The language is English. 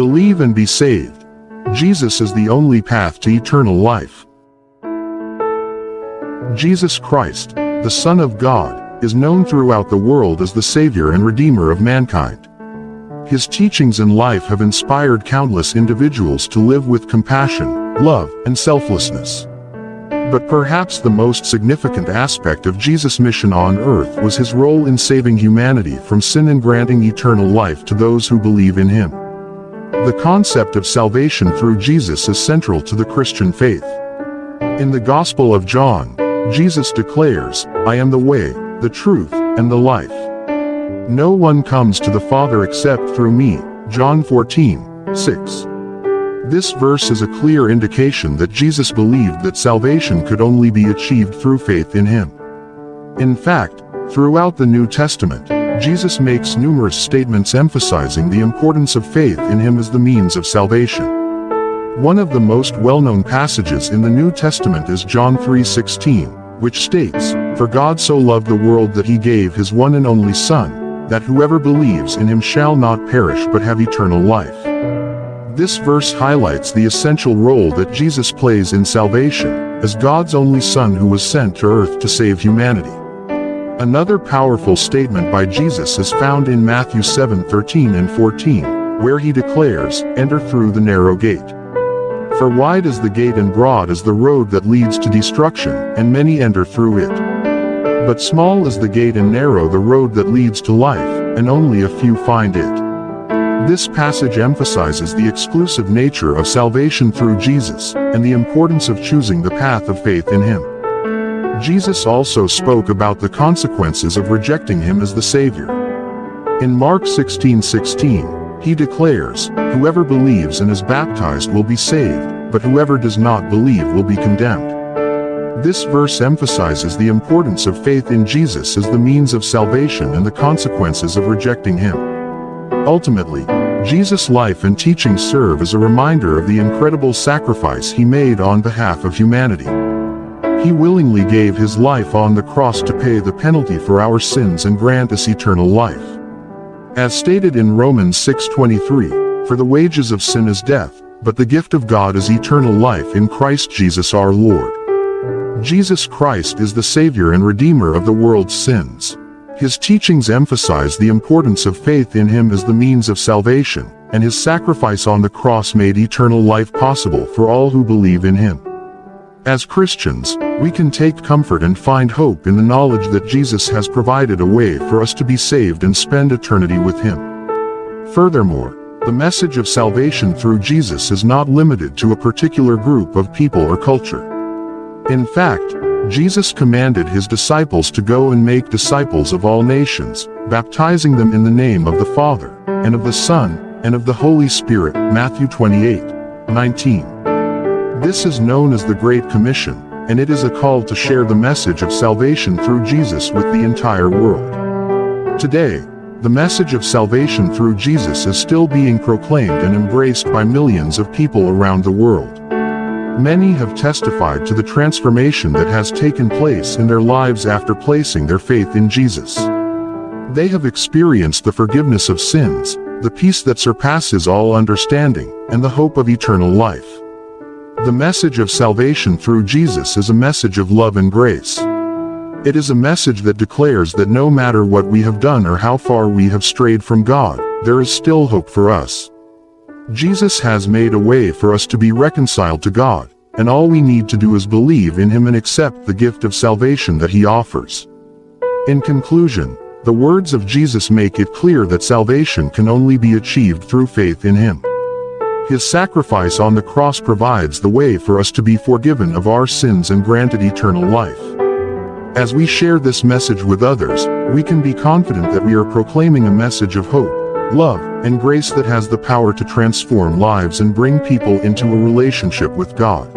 Believe and be saved. Jesus is the only path to eternal life. Jesus Christ, the Son of God, is known throughout the world as the Savior and Redeemer of mankind. His teachings and life have inspired countless individuals to live with compassion, love, and selflessness. But perhaps the most significant aspect of Jesus' mission on earth was his role in saving humanity from sin and granting eternal life to those who believe in him. The concept of salvation through Jesus is central to the Christian faith. In the Gospel of John, Jesus declares, I am the way, the truth, and the life. No one comes to the Father except through me. John 14, 6. This verse is a clear indication that Jesus believed that salvation could only be achieved through faith in him. In fact, throughout the New Testament, Jesus makes numerous statements emphasizing the importance of faith in him as the means of salvation. One of the most well-known passages in the New Testament is John 3:16, which states, For God so loved the world that he gave his one and only Son, that whoever believes in him shall not perish but have eternal life. This verse highlights the essential role that Jesus plays in salvation, as God's only Son who was sent to earth to save humanity. Another powerful statement by Jesus is found in Matthew 7:13 and 14, where he declares, Enter through the narrow gate. For wide is the gate and broad is the road that leads to destruction, and many enter through it. But small is the gate and narrow the road that leads to life, and only a few find it. This passage emphasizes the exclusive nature of salvation through Jesus, and the importance of choosing the path of faith in Him. Jesus also spoke about the consequences of rejecting Him as the Savior. In Mark 16:16, he declares, Whoever believes and is baptized will be saved, but whoever does not believe will be condemned. This verse emphasizes the importance of faith in Jesus as the means of salvation and the consequences of rejecting him. Ultimately, Jesus' life and teaching serve as a reminder of the incredible sacrifice he made on behalf of humanity. He willingly gave his life on the cross to pay the penalty for our sins and grant us eternal life. As stated in Romans 6.23, For the wages of sin is death, but the gift of God is eternal life in Christ Jesus our Lord. Jesus Christ is the Savior and Redeemer of the world's sins. His teachings emphasize the importance of faith in Him as the means of salvation, and His sacrifice on the cross made eternal life possible for all who believe in Him. As Christians, we can take comfort and find hope in the knowledge that Jesus has provided a way for us to be saved and spend eternity with Him. Furthermore, the message of salvation through Jesus is not limited to a particular group of people or culture. In fact, Jesus commanded his disciples to go and make disciples of all nations, baptizing them in the name of the Father, and of the Son, and of the Holy Spirit, Matthew 28, 19. This is known as the Great Commission, and it is a call to share the message of salvation through Jesus with the entire world. Today, the message of salvation through Jesus is still being proclaimed and embraced by millions of people around the world. Many have testified to the transformation that has taken place in their lives after placing their faith in Jesus. They have experienced the forgiveness of sins, the peace that surpasses all understanding, and the hope of eternal life. The message of salvation through Jesus is a message of love and grace. It is a message that declares that no matter what we have done or how far we have strayed from God, there is still hope for us. Jesus has made a way for us to be reconciled to God, and all we need to do is believe in Him and accept the gift of salvation that He offers. In conclusion, the words of Jesus make it clear that salvation can only be achieved through faith in Him. His sacrifice on the cross provides the way for us to be forgiven of our sins and granted eternal life. As we share this message with others, we can be confident that we are proclaiming a message of hope, love, and grace that has the power to transform lives and bring people into a relationship with God.